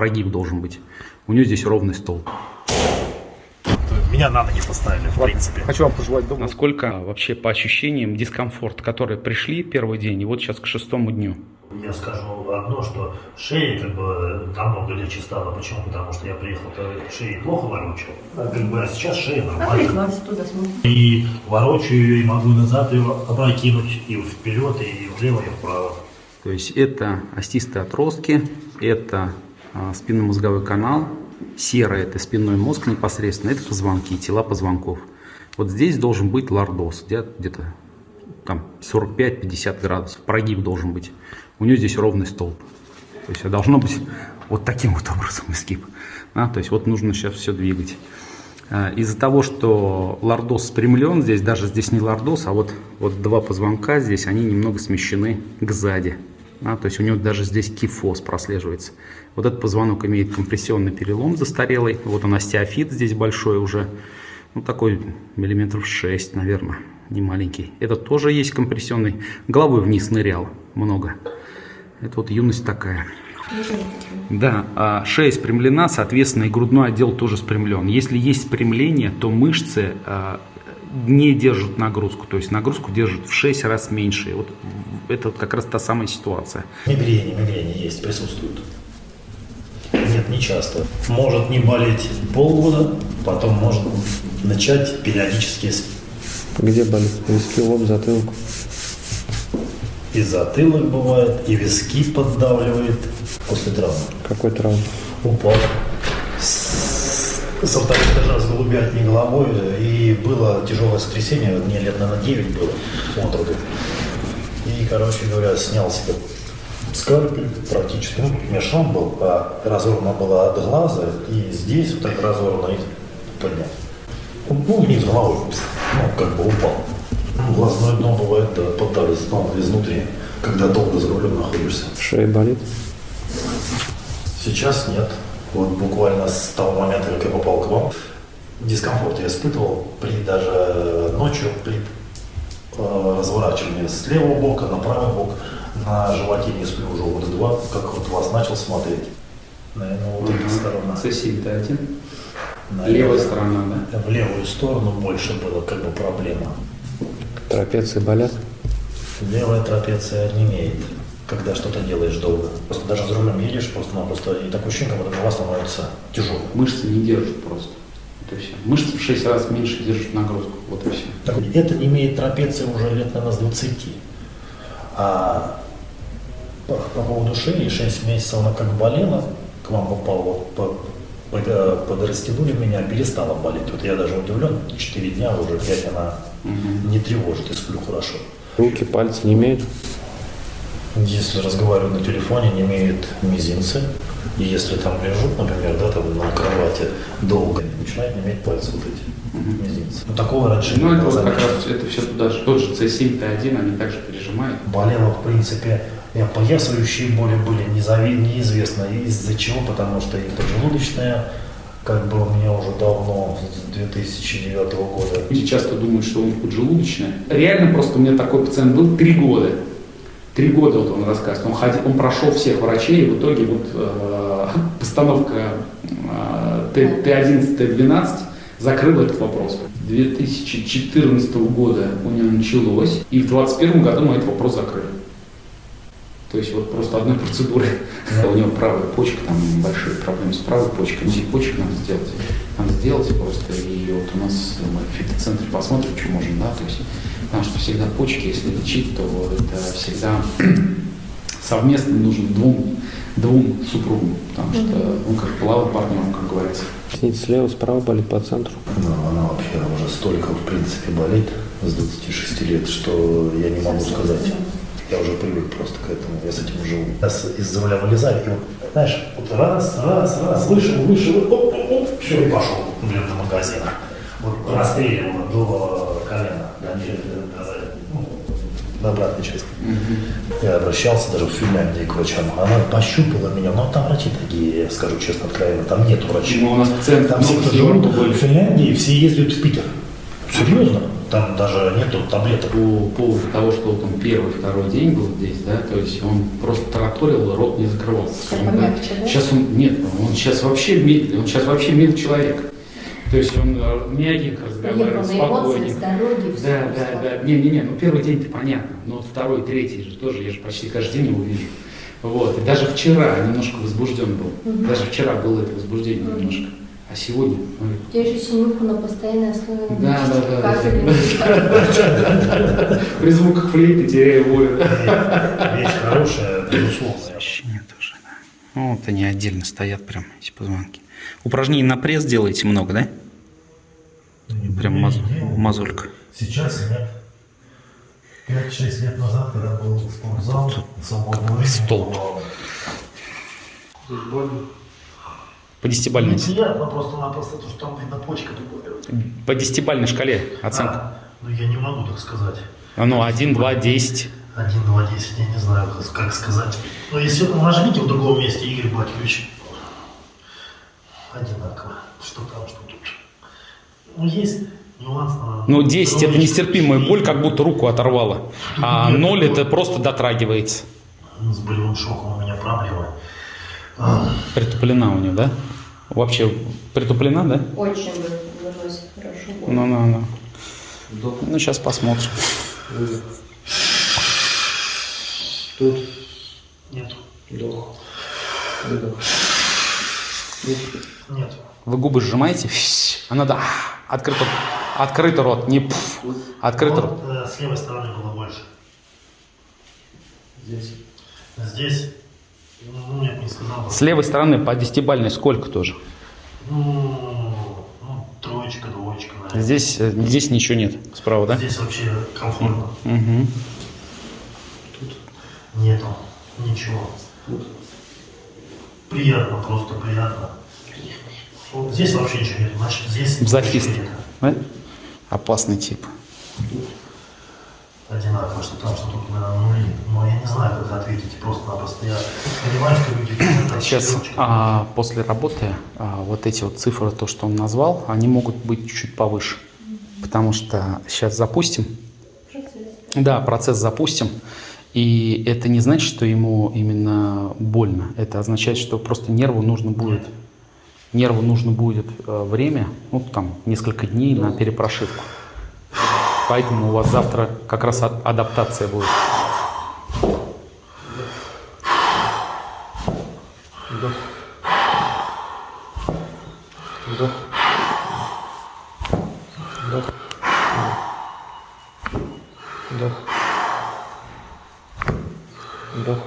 прогиб должен быть. У нее здесь ровный столб. Меня на ноги поставили, в принципе. Хочу вам пожелать доброго. Насколько вообще по ощущениям дискомфорт, которые пришли первый день и вот сейчас к шестому дню? Я скажу одно, что шея как бы намного легче стала. Почему? Потому что я приехал, то шеи плохо ворочал. А, как бы, а сейчас шея нормальная. Туда. И ворочаю ее, и могу назад ее опрокинуть, и вперед, и влево, и вправо. То есть это остистые отростки, это спинномозговой канал, серое это спинной мозг непосредственно, это позвонки, тела позвонков. Вот здесь должен быть лордоз, где- где-то там 45-50 градусов, прогиб должен быть. У нее здесь ровный столб. То есть должно быть вот таким вот образом изгиб. А, то есть вот нужно сейчас все двигать. А, Из-за того, что лордоз спрямлен, здесь даже здесь не лордоз, а вот, вот два позвонка здесь, они немного смещены к сзади. А, то есть у него даже здесь кифоз прослеживается. Вот этот позвонок имеет компрессионный перелом застарелый. Вот он остеофит здесь большой уже. Ну, такой миллиметров 6, наверное, не маленький. Этот тоже есть компрессионный. Головой вниз нырял много. Это вот юность такая. Да, а шея спрямлена, соответственно, и грудной отдел тоже спрямлен. Если есть спрямление, то мышцы а, не держат нагрузку, то есть нагрузку держат в 6 раз меньше. Вот это вот как раз та самая ситуация. Мигрени, мигрени есть, присутствуют. Нет, не часто. Может не болеть полгода, потом может начать периодически с- Где болит? Виски, лоб, затылок. и затылок бывает, и виски поддавливает после травмы. Какой травм? Упал с, со второго этажа с голубятней головой, и было тяжелое сотрясение, мне лет, наверное, 9 было от роду. И, короче говоря, снял себе скальпель практически, ну, у меня шрам был, а разорвана была от глаза, и здесь вот так разорвано, и поднял. Ну, вниз головой, ну, как бы упал. Ну, Глазное дно бывает, да, поддались, ну, изнутри, когда долго за рулем находишься. Шея болит? Сейчас нет. Вот буквально с того момента, как я попал к вам, дискомфорт я испытывал при даже ночью, при э, разворачивании с левого бока на правый бок, на животе не сплю уже года два, как вот вас начал смотреть. Наверное, вот эта сторона. С7 Т1. На Левая левую- сторона, да? В левую сторону больше было как бы проблема. Трапеции болят? Левая трапеция не имеет, когда что-то делаешь долго. Просто даже за рулем едешь, просто-напросто, и такое ощущение, как будто голова становится тяжелой. Мышцы не держат просто. И все. Мышцы в 6 раз меньше держат нагрузку. Вот и все. Так это имеет трапеция уже лет, наверное, с 20. А по, по поводу шеи, 6 месяцев она как болела, к вам попала, вот, по, когда подрастянули меня, перестала болеть. Вот я даже удивлен, 4 дня уже 5 она не тревожит и сплю хорошо. Руки, пальцы не имеют? Если разговариваю на телефоне, не имеют мизинцы. И если там лежу, например, да, там на кровати долго, начинает не иметь пальцы вот эти мизинцы. Ну, такого раньше Ну, не это было вот как замечено. раз это все туда же. Тот же C7 Т1, они также пережимают. Болела, в принципе, и опоясывающие боли были незави- неизвестно из-за чего, потому что и поджелудочная, как бы у меня уже давно, с 2009 года. Люди часто думают, что он поджелудочная. Реально просто у меня такой пациент был три года. Три года вот он рассказывает. Он, ходил, он прошел всех врачей, и в итоге вот э, постановка э, Т- Т11, Т12 закрыла этот вопрос. 2014 года у него началось, и в 2021 году мы этот вопрос закрыли. То есть вот просто одной процедуры. У него правая почка, там большие проблемы с правой почкой, УЗИ почек надо сделать. Надо сделать просто, и вот у нас мы в фитоцентре посмотрим, что можем, да, то есть, потому что всегда почки, если лечить, то это всегда совместно нужно двум, двум супругам, потому что, ну, как плавать партнером, как говорится. Снить слева, справа болит по центру. Ну, она вообще уже столько, в принципе, болит с 26 лет, что я не могу сказать. Я уже привык просто к этому, я с этим живу. Я из-за руля вылезаю, и вот, знаешь, вот раз, раз, раз, вышел, вышел, оп, оп, оп, все, и пошел, блин, до магазина. Вот расстреливало до ну, до обратной части. Я обращался даже в Финляндии к врачам. Она пощупала меня, но там врачи такие, я скажу честно, откровенно, там нет врачей. Ну, у нас пациенты Там все, живут в Финляндии, все ездят в Питер. Серьезно? там даже нету таблеток. По поводу того, что он первый, второй день был здесь, да, то есть он просто тараторил, рот не закрывался. Сейчас Он, да? Сейчас он, нет, он сейчас вообще медленный, он сейчас вообще мил человек. То есть он э, мягенько разговаривает, Поехал на эмоции, спокойненько. с дороги, все. Да, да, да. Не-не-не, ну первый день-то понятно, но вот второй, третий же тоже, я же почти каждый день его вижу. Вот, и даже вчера немножко возбужден был. Даже вчера было это возбуждение немножко. А сегодня, Я же синюху на постоянной основе. Да, да, да, при звуках флейты теряю волю. Вещь хорошая, безусловно. Ощущение тоже, да. Ну, вот они отдельно стоят прям, эти позвонки. Упражнений на пресс делаете много, да? Прям маз- мазулька. Сейчас нет. 5-6 лет назад, когда был спортзал, свободного времени столб. было По десятибальной, Неприятно просто-напросто, то, что там видно почка по десятибальной шкале оценка. А, ну я не могу так сказать. А ну, 1, 2, 10. 1, 2, 10, я не знаю, как- как сказать. Но если нажмите в другом месте, Игорь Батькович, одинаково. Что там, что тут. Ну, есть нюанс на... Ну, 10 это нестерпимая боль, как будто руку оторвало. А 0 это просто дотрагивается. С болевым шоком у меня проблемы. Притуплена у нее, да? Вообще притуплена, да? Очень вы- выносит хорошо. Ну, ну, ну. Ну, сейчас посмотрим. Тут Нет, вдох, выдох. Нет. Вы губы сжимаете, а надо а, открытый, открытый рот, не пф, открытый рот. Вот, э, с левой стороны было больше. Здесь. Здесь, ну, нет, не сказал. С левой стороны по десятибальной сколько тоже? Ну, ну, троечка, двоечка, наверное. Здесь, э, здесь ничего нет, справа, да? Здесь вообще комфортно. Угу. Нету ничего. Приятно, просто приятно. Вот здесь вообще ничего нет. Значит, здесь ничего нет. Да? Опасный тип. Одинаково, что там, что тут, наверное, нули. Но я не знаю, как ответить. Просто-напросто я понимаю, что люди... Сейчас а, после работы а, вот эти вот цифры, то, что он назвал, они могут быть чуть-чуть повыше. Потому что сейчас запустим. Да, процесс запустим. И это не значит, что ему именно больно. Это означает, что просто нерву нужно будет, нерву нужно будет э, время, ну там несколько дней на перепрошивку. Поэтому у вас завтра как раз а- адаптация будет. Вдох. Вдох. Вдох. Вдох. Вдох.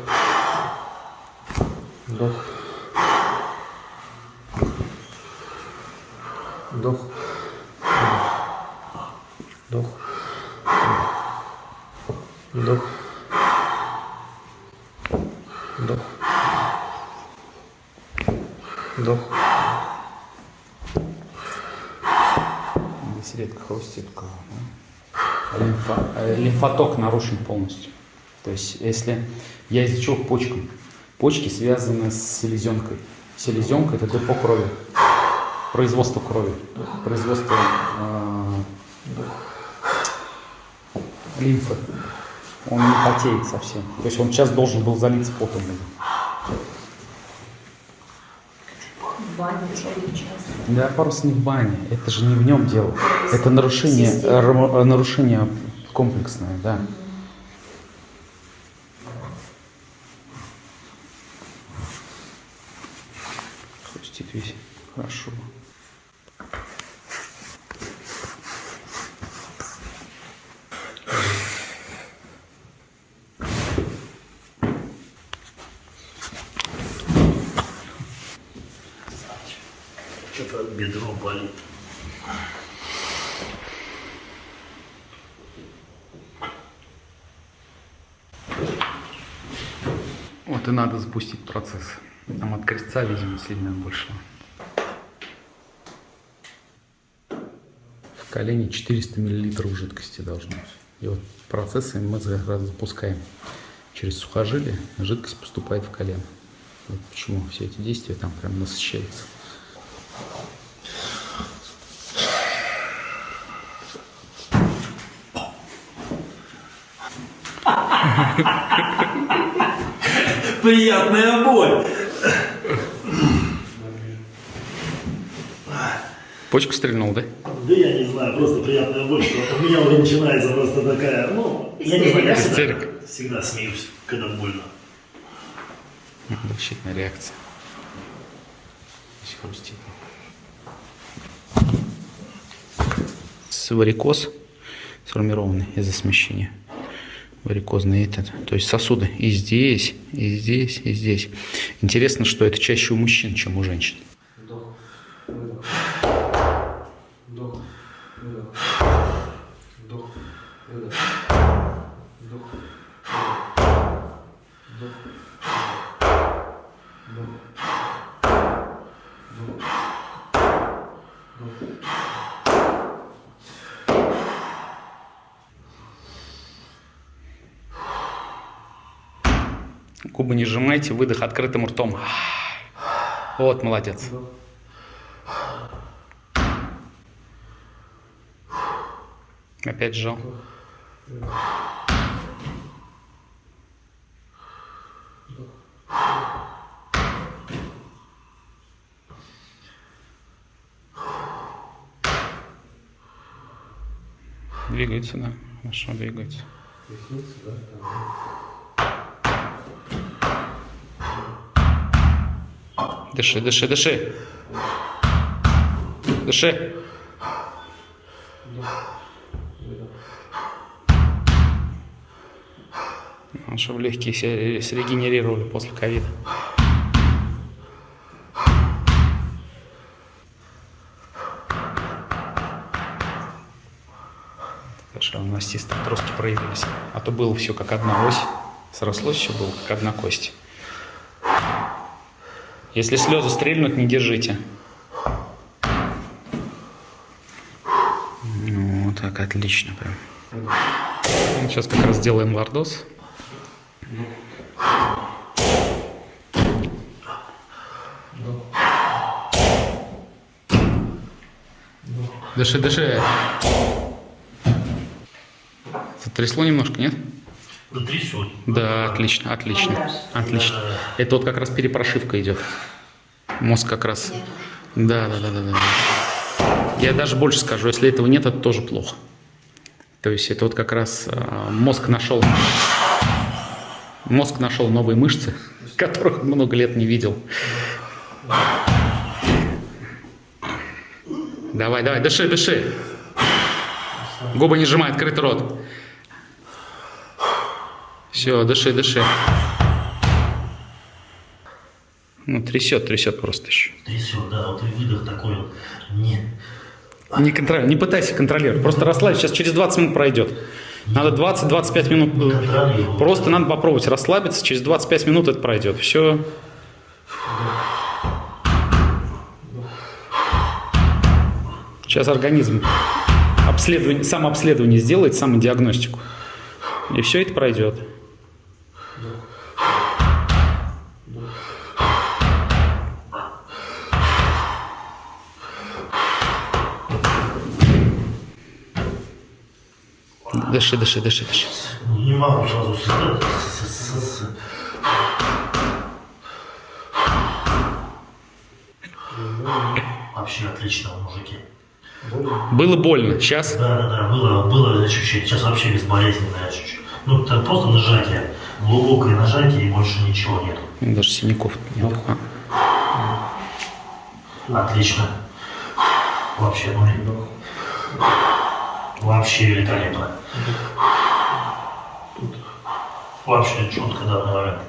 Вдох. Вдох. Вдох. Вдох. Вдох. Вдох. Здесь редко хрустит да? Лимфа- э, лимфоток нарушен полностью. То есть, если я к почкам? Почки связаны с селезенкой. Селезенка – это депо крови, производство крови, производство э, лимфы. Он не потеет совсем. То есть он сейчас должен был залиться потом. Бане. Да, вопрос не в бане, это же не в нем дело. Это нарушение, нарушение комплексное, да. Хрустит весь. Хорошо. Что-то бедро болит. Вот и надо запустить процесс. Там от крестца, видимо, сильно больше. В колене 400 миллилитров жидкости должно быть. И вот процессы мы как раз запускаем. Через сухожилие жидкость поступает в колено. Вот почему все эти действия там прям насыщаются. Приятная боль. Почку стрельнул, да? Да я не знаю, просто приятная боль, что у меня уже начинается просто такая, ну, я не знаю, я всегда, всегда смеюсь, когда больно. Защитная реакция. Хрустит. Варикоз сформированный из-за смещения. Варикозный этот. То есть сосуды и здесь, и здесь, и здесь. Интересно, что это чаще у мужчин, чем у женщин. Губы не сжимайте, выдох открытым ртом. Вот, молодец. Опять сжал. Двигается, да. Хорошо двигается. Дыши, дыши, дыши. Дыши. Ну, Чтобы легкие се- срегенерировали после ковида. Хорошо, у нас чисто проявились. А то было все как одна ось. Срослось все было как одна кость. Если слезы стрельнут, не держите. Ну, так, отлично прям. Сейчас как раз сделаем лордоз. Дыши, дыши. Затрясло немножко, нет? Да трясет. Да, отлично, отлично, отлично. Это вот как раз перепрошивка идет. Мозг как раз. Да, да, да, да, да. Я даже больше скажу, если этого нет, это тоже плохо. То есть это вот как раз а, мозг нашел, мозг нашел новые мышцы, которых много лет не видел. Давай, давай, дыши, дыши. Губы не сжимай, открытый рот. Все, дыши, дыши. Ну, трясет, трясет просто еще. Трясет, да, вот и выдох такой вот. Нет. Не, контроль, не пытайся контролировать. Просто расслабься. Сейчас через 20 минут пройдет. Надо 20-25 минут. Просто надо попробовать расслабиться. Через 25 минут это пройдет. Все. Сейчас организм обследование, самообследование сделает, самодиагностику. И все это пройдет. Дыши, дыши, дыши, дыши. Не могу сразу Вообще отлично, мужики. Было больно. Сейчас Да, да, да, было, было чуть-чуть. Сейчас вообще безболезненное чуть-чуть. Ну, это просто нажатие. Глубокое нажатие и больше ничего нет. даже синяков нет. А. Отлично. Вообще, ну, вообще великолепно. Вообще четко, да, наверное.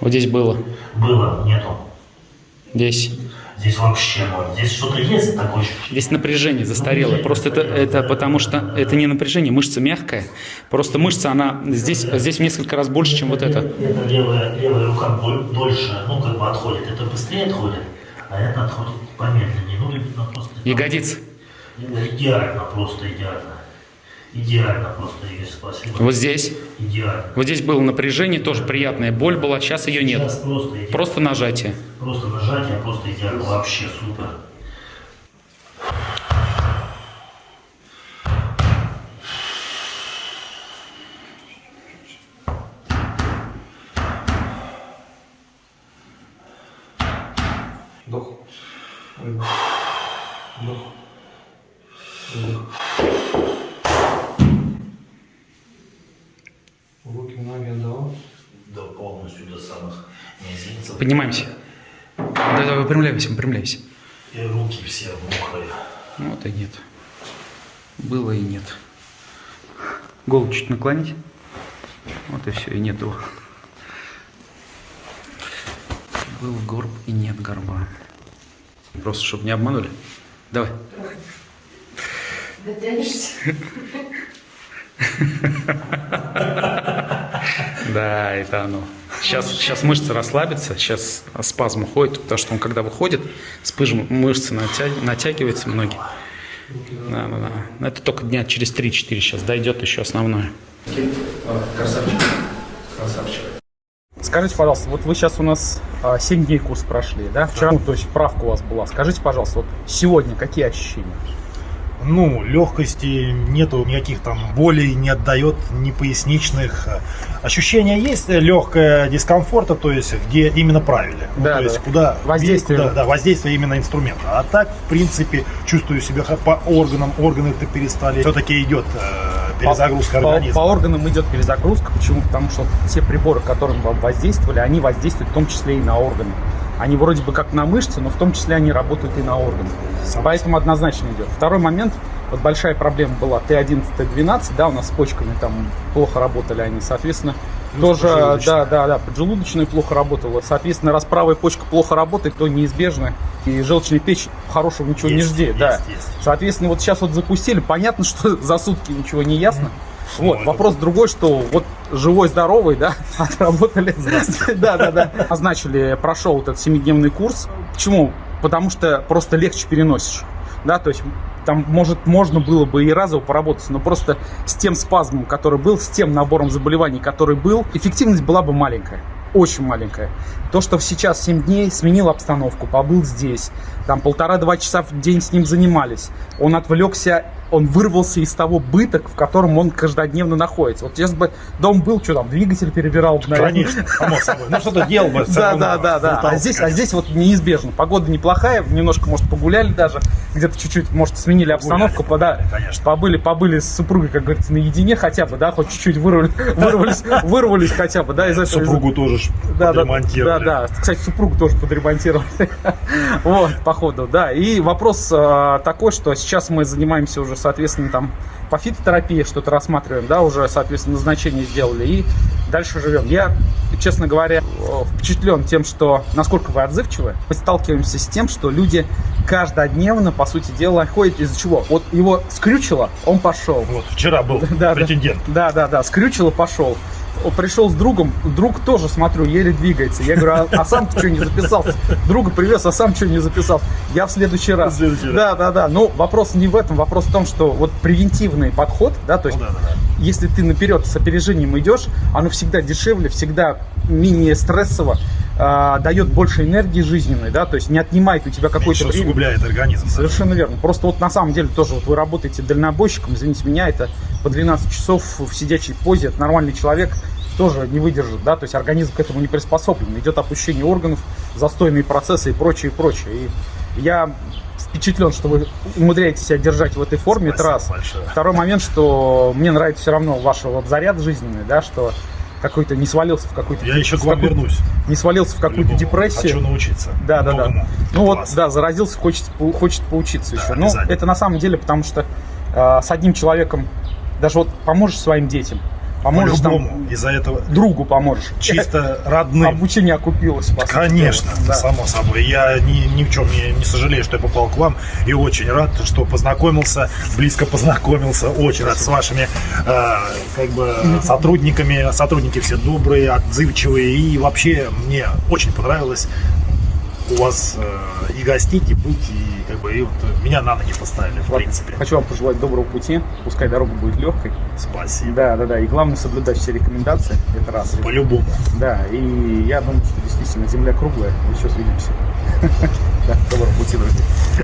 Вот здесь было. Было, нету. Здесь. Здесь вообще ноль. Здесь что-то есть такое ощущение. Здесь напряжение застарело. Просто это, это потому что это не напряжение, мышца мягкая. Просто мышца, она здесь, здесь в несколько раз больше, чем вот это. Это левая, левая рука боль- дольше, ну, как бы отходит. Это быстрее отходит, а это отходит помедленнее. Ну, просто... Ягодицы. Идеально, просто идеально. Идеально просто, Игорь, спасибо. Вот здесь. Идеально. Вот здесь было напряжение, тоже приятная боль была, сейчас ее нет. Сейчас просто идеально. Просто нажатие. Просто нажатие, просто идеально. Вообще супер. Вдох. Выдох. Вдох. Выдох. Руки, ноги отдавал. До полностью до самых мизинцев. Поднимаемся. Да, да, выпрямляйся, выпрямляйся. И руки все мокрые. Вот и нет. Было и нет. Голову чуть наклонить. Вот и все, и нет его. Был горб и нет горба. Просто, чтобы не обманули. Давай. Дотянешься? Да, это оно. Сейчас, сейчас мышцы расслабятся, сейчас спазм уходит, потому что он когда выходит, спыжм мышцы натя- натягиваются многие. Да, да, да. Это только дня через 3-4 сейчас дойдет еще основное. Красавчик. Красавчик. Скажите, пожалуйста, вот вы сейчас у нас 7 дней курс прошли, да? Вчера, ну, то есть правка у вас была. Скажите, пожалуйста, вот сегодня какие ощущения? Ну, легкости нету никаких там болей, не отдает ни поясничных. Ощущение есть легкое дискомфорта, то есть где именно правили. Ну, Да, то есть да. куда Воздействие. куда- да, воздействие именно инструмента. А так, в принципе, чувствую себя по органам, органы-то перестали. Все-таки идет э, перезагрузка по, по- организма. по органам идет перезагрузка. Почему? Потому что те приборы, которым вам воздействовали, они воздействуют в том числе и на органы. Они вроде бы как на мышцы, но в том числе они работают и на органы. Поэтому однозначно идет. Второй момент, вот большая проблема была Т11, Т12, да, у нас с почками там плохо работали они, соответственно, Плюс тоже, поджелудочная. да, да, да, поджелудочная плохо работала. Соответственно, раз правая почка плохо работает, то неизбежно и желчная печь хорошего ничего не Есть, жди, есть, да. есть. Соответственно, вот сейчас вот запустили, понятно, что за сутки ничего не ясно. Вот, вопрос другой, что вот живой, здоровый, да, отработали. Да, да, да. Назначили, прошел этот семидневный курс. Почему? Потому что просто легче переносишь. Да, то есть там, может, можно было бы и разово поработать, но просто с тем спазмом, который был, с тем набором заболеваний, который был, эффективность была бы маленькая. Очень маленькая. То, что сейчас 7 дней сменил обстановку, побыл здесь, там полтора-два часа в день с ним занимались, он отвлекся, он вырвался из того быта, в котором он каждодневно находится. Вот сейчас бы дом был, что там, двигатель перебирал бы, наверное. Конечно, само собой. Ну что-то делал бы. Да, да, да, да. А здесь, а здесь вот неизбежно. Погода неплохая, немножко, может, погуляли даже, где-то чуть-чуть, может, сменили обстановку, да, конечно. побыли, побыли с супругой, как говорится, наедине хотя бы, да, хоть чуть-чуть вырвались, вырвались, хотя бы, да, из этого. Супругу тоже ж да, подремонтировали. да. Кстати, супругу тоже подремонтировали. Вот, походу, да. И вопрос э, такой, что сейчас мы занимаемся уже, соответственно, там по фитотерапии что-то рассматриваем, да, уже, соответственно, назначение сделали и дальше живем. Я, честно говоря, впечатлен тем, что насколько вы отзывчивы. Мы сталкиваемся с тем, что люди каждодневно, по сути дела, ходят из-за чего? Вот его скрючило, он пошел. Вот вчера был да. претендент. Да, да, да, скрючило, пошел. Пришел с другом, друг тоже, смотрю, еле двигается. Я говорю, а, а сам что не записался? Друга привез, а сам что не записался? Я в следующий раз. В следующий раз. Да, да, да. Ну, вопрос не в этом, вопрос в том, что вот превентивный подход, да, то есть Ну да, да, да. если ты наперед с опережением идешь, оно всегда дешевле, всегда менее стрессово, а, дает больше энергии жизненной, да, то есть не отнимает у тебя Меньше время. усугубляет организм. Совершенно верно. Просто вот на самом деле тоже вот вы работаете дальнобойщиком, извините меня, это по 12 часов в сидячей позе, это нормальный человек тоже не выдержит, да, то есть организм к этому не приспособлен, идет опущение органов, застойные процессы и прочее, и прочее. И я впечатлен, что вы умудряетесь себя держать в этой форме, это Спасибо раз. большое. Второй момент, что мне нравится все равно ваш вот заряд жизненный, да, что какой-то не свалился в какой-то Я еще к вам вернусь. не свалился в какую-то депрессию. Хочу научиться. Да, да, да. Ну вот, да, заразился, хочет, хочет поучиться Да, еще. Ну, обязательно. это на самом деле, потому что э, с одним человеком даже вот поможешь своим детям, поможешь там По-любому. Из-за этого другу поможешь. чисто родным. Обучение окупилось, по Конечно. Да. само собой. Я ни, ни в чем не, не сожалею, что я попал к вам. И очень рад, что познакомился, близко познакомился. Очень рад с вашими э, как бы, сотрудниками. Сотрудники все добрые, отзывчивые. И вообще мне очень понравилось у вас э, и гостить, и быть, и как бы и вот меня на ноги поставили, в Вот. принципе. Хочу вам пожелать доброго пути, пускай дорога будет легкой. Спасибо. Да, да, да. И главное соблюдать все рекомендации. Это раз. По-любому. Да, и я думаю, что действительно земля круглая. Еще увидимся. Да, доброго пути, друзья.